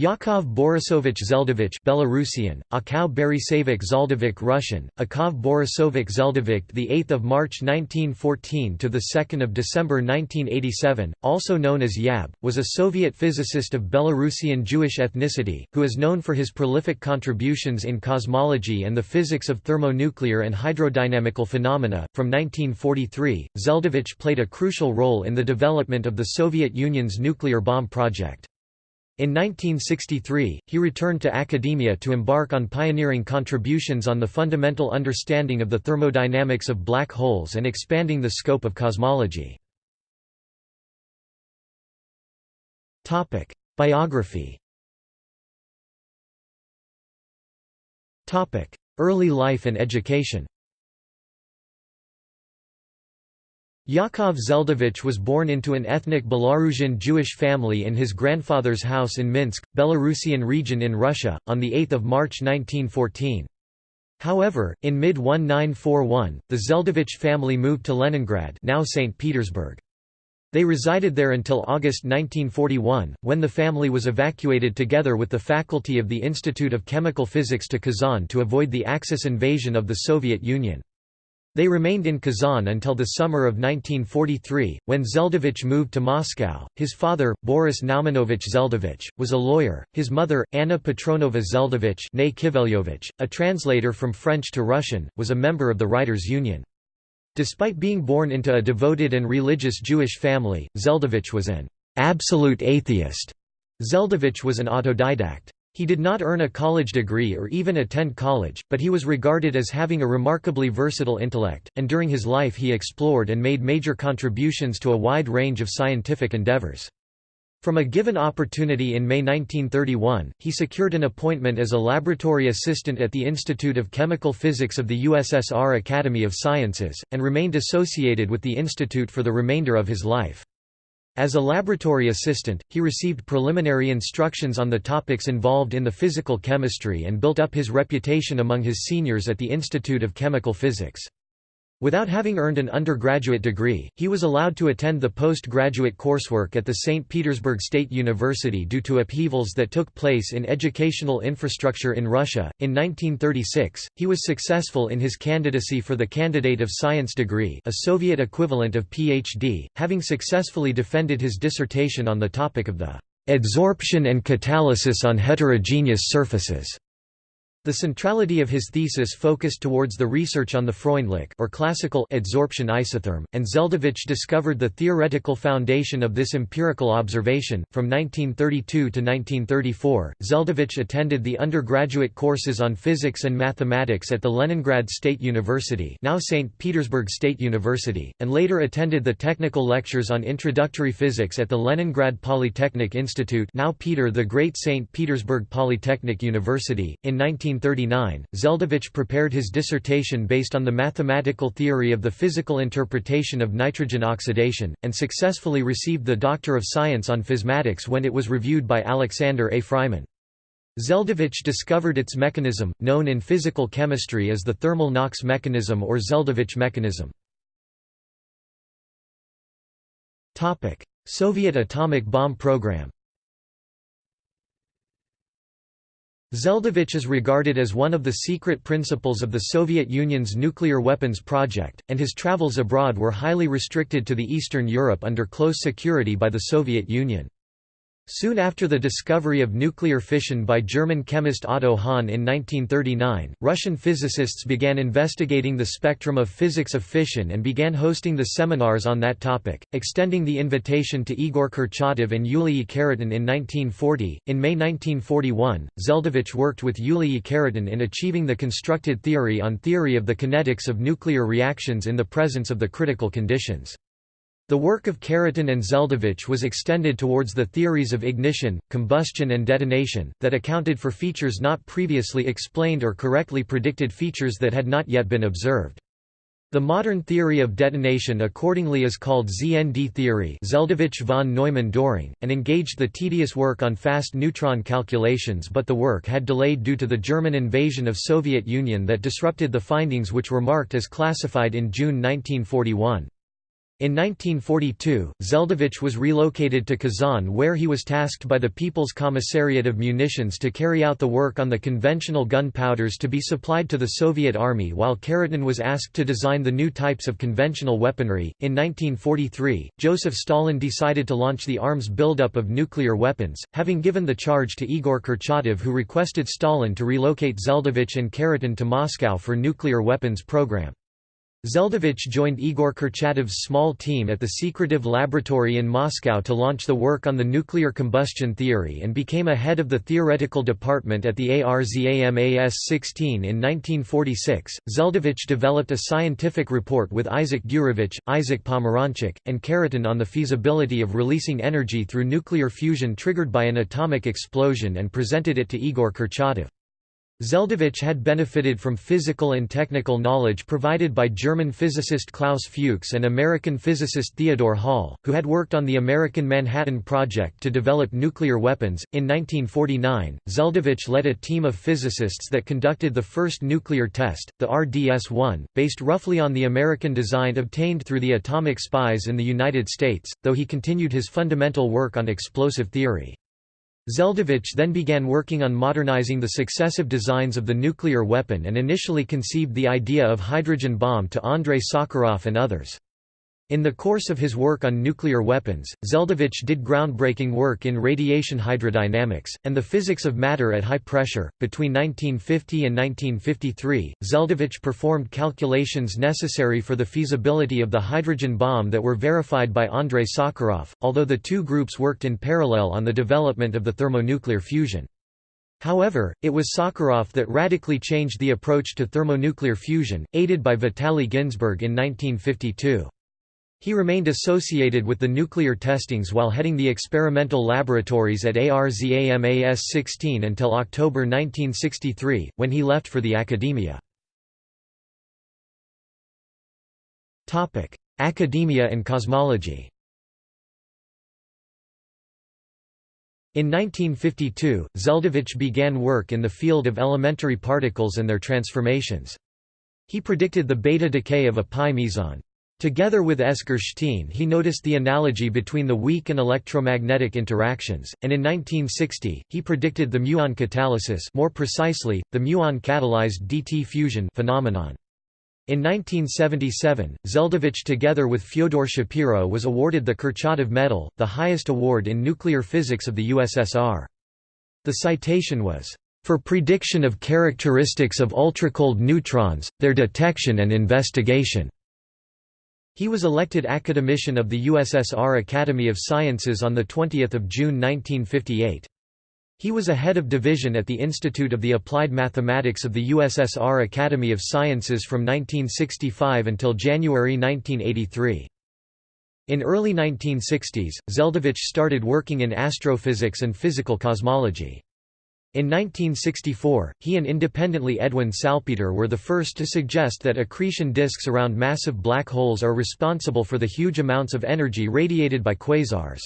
Yakov Borisovich Zeldovich Belarusian, Akau Borisevich Zeldovich Russian, Akov Borisovich Zeldovich the 8th of March 1914 to the 2nd of December 1987, also known as Yab, was a Soviet physicist of Belarusian Jewish ethnicity who is known for his prolific contributions in cosmology and the physics of thermonuclear and hydrodynamical phenomena. From 1943, Zeldovich played a crucial role in the development of the Soviet Union's nuclear bomb project. In 1963, he returned to academia to embark on pioneering contributions on the fundamental understanding of the thermodynamics of black holes and expanding the scope of cosmology. Biography Early life and education Yakov Zeldovich was born into an ethnic Belarusian Jewish family in his grandfather's house in Minsk, Belarusian region in Russia, on 8 March 1914. However, in mid-1941, the Zeldovich family moved to Leningrad now St. Petersburg. They resided there until August 1941, when the family was evacuated together with the faculty of the Institute of Chemical Physics to Kazan to avoid the Axis invasion of the Soviet Union. They remained in Kazan until the summer of 1943, when Zeldovich moved to Moscow. His father, Boris Naumovich Zeldovich, was a lawyer, his mother, Anna Petrovna Zeldovich a translator from French to Russian, was a member of the Writers' Union. Despite being born into a devoted and religious Jewish family, Zeldovich was an absolute atheist. Zeldovich was an autodidact. He did not earn a college degree or even attend college, but he was regarded as having a remarkably versatile intellect, and during his life he explored and made major contributions to a wide range of scientific endeavors. From a given opportunity in May 1931, he secured an appointment as a laboratory assistant at the Institute of Chemical Physics of the USSR Academy of Sciences, and remained associated with the institute for the remainder of his life. As a laboratory assistant, he received preliminary instructions on the topics involved in the physical chemistry and built up his reputation among his seniors at the Institute of Chemical Physics. Without having earned an undergraduate degree, he was allowed to attend the postgraduate coursework at the St. Petersburg State University due to upheavals that took place in educational infrastructure in Russia. In 1936, he was successful in his candidacy for the Candidate of Science degree, a Soviet equivalent of PhD, having successfully defended his dissertation on the topic of the adsorption and catalysis on heterogeneous surfaces. The centrality of his thesis focused towards the research on the Freundlich or classical adsorption isotherm, and Zeldovich discovered the theoretical foundation of this empirical observation. From 1932 to 1934, Zeldovich attended the undergraduate courses on physics and mathematics at the Leningrad State University, now St. Petersburg State University, and later attended the technical lectures on introductory physics at the Leningrad Polytechnic Institute, now Peter the Great St. Petersburg Polytechnic University. In 19 1939, Zeldovich prepared his dissertation based on the mathematical theory of the physical interpretation of nitrogen oxidation, and successfully received the Doctor of Science on Physmatics when it was reviewed by Alexander A. Freiman. Zeldovich discovered its mechanism, known in physical chemistry as the thermal NOx mechanism or Zeldovich mechanism. Soviet atomic bomb program Zeldovich is regarded as one of the secret principals of the Soviet Union's nuclear weapons project, and his travels abroad were highly restricted to the Eastern Europe under close security by the Soviet Union. Soon after the discovery of nuclear fission by German chemist Otto Hahn in 1939, Russian physicists began investigating the spectrum of physics of fission and began hosting the seminars on that topic, extending the invitation to Igor Kurchatov and Yuriy Khariton in 1940. In May 1941, Zeldovich worked with Yuriy Khariton in achieving the constructed theory on theory of the kinetics of nuclear reactions in the presence of the critical conditions. The work of Khariton and Zeldovich was extended towards the theories of ignition, combustion and detonation, that accounted for features not previously explained or correctly predicted features that had not yet been observed. The modern theory of detonation accordingly is called ZND theory Zeldovich von Neumann-Doring, and engaged the tedious work on fast neutron calculations but the work had delayed due to the German invasion of Soviet Union that disrupted the findings which were marked as classified in June 1941. In 1942, Zeldovich was relocated to Kazan where he was tasked by the People's Commissariat of Munitions to carry out the work on the conventional gunpowders to be supplied to the Soviet Army while Khariton was asked to design the new types of conventional weaponry. In 1943, Joseph Stalin decided to launch the arms buildup of nuclear weapons, having given the charge to Igor Kurchatov who requested Stalin to relocate Zeldovich and Khariton to Moscow for nuclear weapons program. Zeldovich joined Igor Kurchatov's small team at the Secretive Laboratory in Moscow to launch the work on the nuclear combustion theory and became a head of the theoretical department at the ARZAMAS-16 in 1946. Zeldovich developed a scientific report with Isaac Gurevich, Isaac Pomeranchuk, and Khariton on the feasibility of releasing energy through nuclear fusion triggered by an atomic explosion and presented it to Igor Kurchatov. Zeldovich had benefited from physical and technical knowledge provided by German physicist Klaus Fuchs and American physicist Theodore Hall, who had worked on the American Manhattan Project to develop nuclear weapons. In 1949, Zeldovich led a team of physicists that conducted the first nuclear test, the RDS 1, based roughly on the American design obtained through the atomic spies in the United States, though he continued his fundamental work on explosive theory. Zeldovich then began working on modernizing the successive designs of the nuclear weapon and initially conceived the idea of hydrogen bomb to Andrei Sakharov and others. In the course of his work on nuclear weapons, Zeldovich did groundbreaking work in radiation hydrodynamics, and the physics of matter at high pressure. Between 1950 and 1953, Zeldovich performed calculations necessary for the feasibility of the hydrogen bomb that were verified by Andrei Sakharov, although the two groups worked in parallel on the development of the thermonuclear fusion. However, it was Sakharov that radically changed the approach to thermonuclear fusion, aided by Vitaly Ginzburg in 1952. He remained associated with the nuclear testings while heading the experimental laboratories at ARZAMAS-16 until October 1963, when he left for the academia. Academia and cosmology In 1952, Zeldovich began work in the field of elementary particles and their transformations. He predicted the beta decay of a pi meson. Together with S. S. Gershtein he noticed the analogy between the weak and electromagnetic interactions, and in 1960, he predicted the muon catalysis more precisely, the muon-catalyzed DT fusion phenomenon. In 1977, Zeldovich together with Fyodor Shapiro was awarded the Kurchatov Medal, the highest award in nuclear physics of the USSR. The citation was, "...for prediction of characteristics of ultracold neutrons, their detection and investigation." He was elected academician of the USSR Academy of Sciences on 20 June 1958. He was a head of division at the Institute of the Applied Mathematics of the USSR Academy of Sciences from 1965 until January 1983. In early 1960s, Zeldovich started working in astrophysics and physical cosmology. In 1964, he and independently Edwin Salpeter were the first to suggest that accretion disks around massive black holes are responsible for the huge amounts of energy radiated by quasars.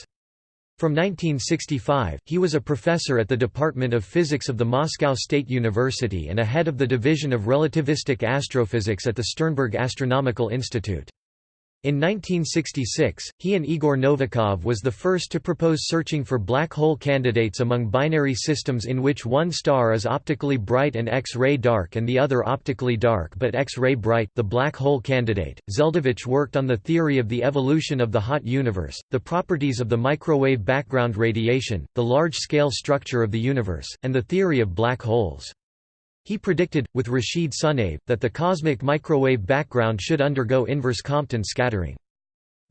From 1965, he was a professor at the Department of Physics of the Moscow State University and a head of the Division of Relativistic Astrophysics at the Sternberg Astronomical Institute. In 1966, he and Igor Novikov was the first to propose searching for black hole candidates among binary systems in which one star is optically bright and X-ray dark and the other optically dark but X-ray bright the black hole candidate. Zeldovich worked on the theory of the evolution of the hot universe, the properties of the microwave background radiation, the large-scale structure of the universe, and the theory of black holes. He predicted, with Rashid Sunyaev, that the cosmic microwave background should undergo inverse Compton scattering.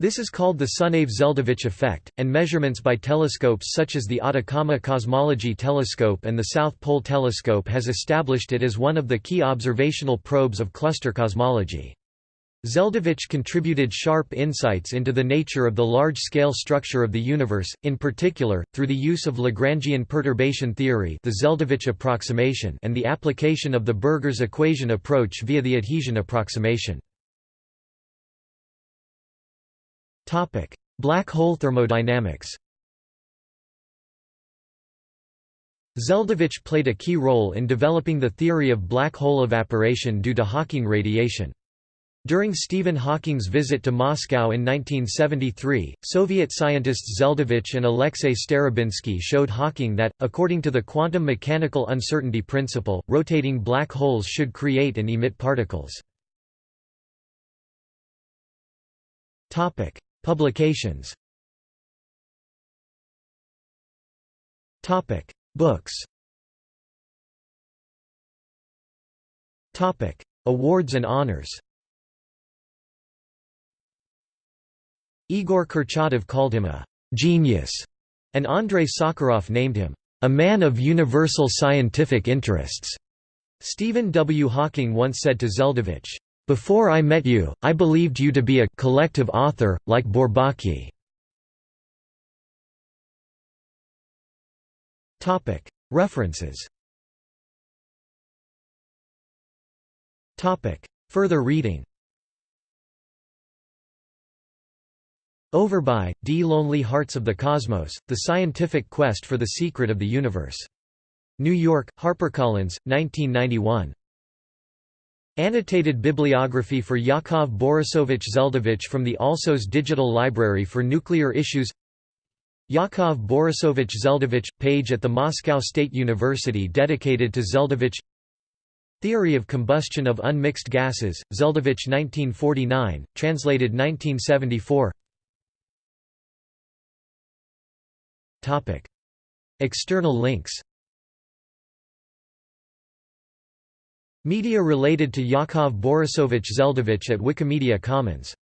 This is called the Sunyaev-Zeldovich effect, and measurements by telescopes such as the Atacama Cosmology Telescope and the South Pole Telescope has established it as one of the key observational probes of cluster cosmology. Zeldovich contributed sharp insights into the nature of the large-scale structure of the universe, in particular, through the use of Lagrangian perturbation theory the Zeldovich approximation and the application of the Burgers equation approach via the adhesion approximation. Black hole thermodynamics Zeldovich played a key role in developing the theory of black hole evaporation due to Hawking radiation. During Stephen Hawking's visit to Moscow in 1973, Soviet scientists Zeldovich and Alexei Starobinsky showed Hawking that, according to the quantum mechanical uncertainty principle, rotating black holes should create and emit particles. Publications. Books. Awards and honors Igor Kurchatov called him a «genius», and Andrei Sakharov named him «a man of universal scientific interests». Stephen W. Hawking once said to Zeldovich, "'Before I met you, I believed you to be a collective author, like Bourbaki." References Further reading Overbye, D. Lonely Hearts of the Cosmos, The Scientific Quest for the Secret of the Universe. New York, HarperCollins, 1991. Annotated bibliography for Yakov Borisovich Zeldovich from the Alsos Digital Library for Nuclear Issues Yakov Borisovich Zeldovich – page at the Moscow State University dedicated to Zeldovich Theory of Combustion of Unmixed Gases, Zeldovich 1949, translated 1974 External links Media related to Yakov Borisovich Zeldovich at Wikimedia Commons